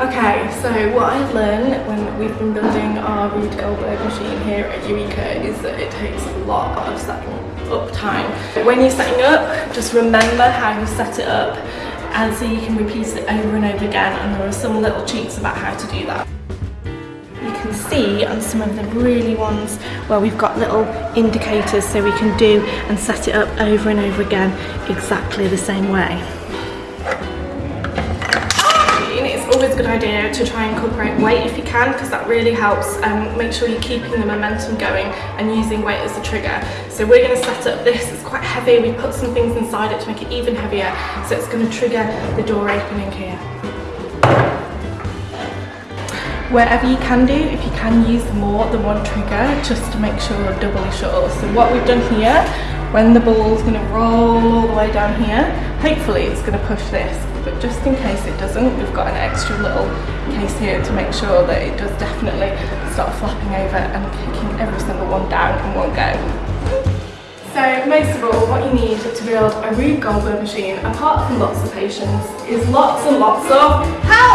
Okay, so what I've learned when we've been building our Rube Goldberg machine here at Eureka is that it takes a lot of setting up time. When you're setting up, just remember how you set it up and so you can repeat it over and over again and there are some little cheats about how to do that. You can see on some of the really ones where we've got little indicators so we can do and set it up over and over again exactly the same way. To try and incorporate weight if you can because that really helps um, make sure you're keeping the momentum going and using weight as a trigger. So we're going to set up this, it's quite heavy, we put some things inside it to make it even heavier so it's going to trigger the door opening here. Wherever you can do, if you can use more than one trigger just to make sure you're doubly sure. So what we've done here, when the ball's going to roll all the way down here, hopefully it's going to push this but just in case it doesn't we've got an extra little case here to make sure that it does definitely start flapping over and kicking every single one down in one go. So most of all what you need to build a Rube Goldberg machine apart from lots of patience is lots and lots of help!